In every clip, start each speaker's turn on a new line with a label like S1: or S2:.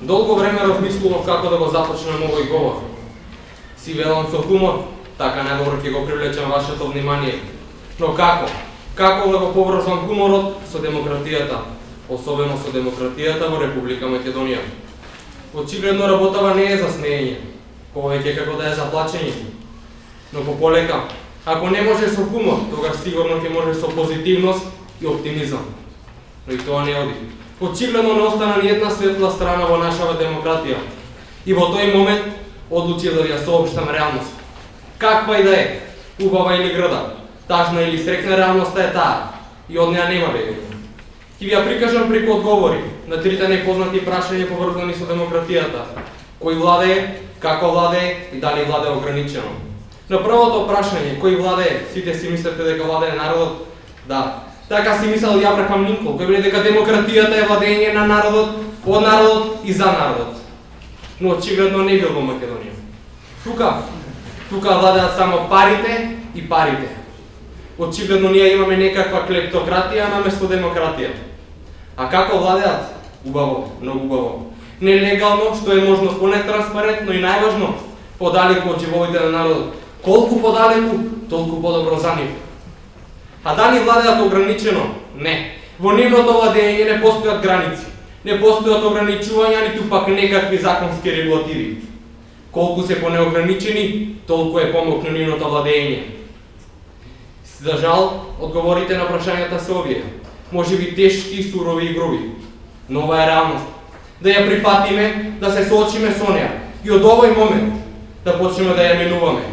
S1: Долго време размислував како да го започнем овој говор. Си велам со хумор, така најдобро ќе го привлечам вашето внимание. Но како? Како да го поврзам хуморот со демократијата, особено со демократијата во Република Македонија? Очигледно работава не е за смеење, повеќе како да е за плачење. Но по полека, ако не може со хумор, тогаш сигурно ќе може со позитивност и оптимизам. Но и тоа не оди. Очигледно не остана ни една светла страна во нашава демократија. И во тој момент одлучи да ја сообштам реалност. Каква и да е, убава или града, тажна или срекна реалноста е таа, и од неа нема бегање. Ќе ви ја прикажам преку одговори на трите непознати прашања поврзани со демократијата. Кој владее, како владее и дали владее ограничено. На првото прашање, кој владее, сите си мислите дека владее народот? Да. Така си мислел и Абрахам Линкол, кој вели дека демократијата е владење на народот, од народот и за народот. Но очигледно не бил во Македонија. Тука, тука владеат само парите и парите. Очигледно ние имаме некаква клептократија наместо демократија. А како владеат? Убаво, многу убаво. Нелегално, што е можно понетранспарентно и најважно, подалеку од животите на народот. Колку подалеку, толку подобро за нив. А дали владеат ограничено? Не. Во нивното владење не постојат граници. Не постојат ограничувања, ниту пак некакви законски регулативи. Колку се понеограничени, толку е помокно нивното владење. За жал, одговорите на прашањата се овие. Може би тешки, сурови и груби. Но ова е реалност. Да ја прифатиме, да се соочиме со неа и од овој момент да почнеме да ја минуваме.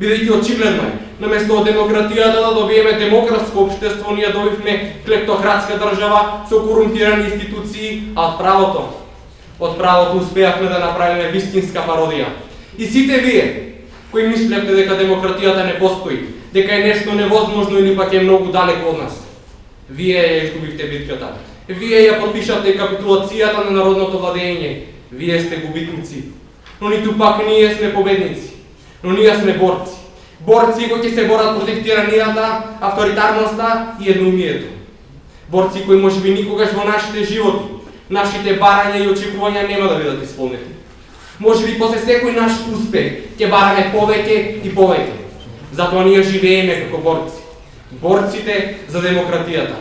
S1: Бидејќи очигледно е, наместо од демократијата да добиеме демократско општество, ние добивме клептократска држава со корумпирани институции, а од правото, од правото успеавме да направиме вистинска пародија. И сите вие, кои мислевте дека демократијата не постои, дека е нешто невозможно или пак е многу далеко од нас, вие ја изгубивте битката. Вие ја подпишавте капитулацијата на народното владење. Вие сте губитници. Но ниту пак ние сме победници. Но ние сме борци борци кои ќе се борат против тиранијата, авторитарноста и едноумието. Борци кои може би никогаш во нашите животи, нашите барања и очекувања нема да бидат исполнети. Може би после секој наш успех ќе бараме повеќе и повеќе. Затоа ние живееме како борци. Борците за демократијата.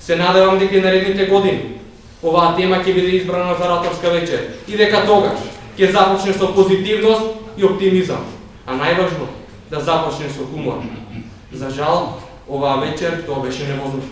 S1: Се надевам дека и наредните години оваа тема ќе биде избрана за раторска вечер и дека тогаш ќе започне со позитивност и оптимизам а најважно да започне со хумор. За жал, оваа вечер тоа беше невозможно.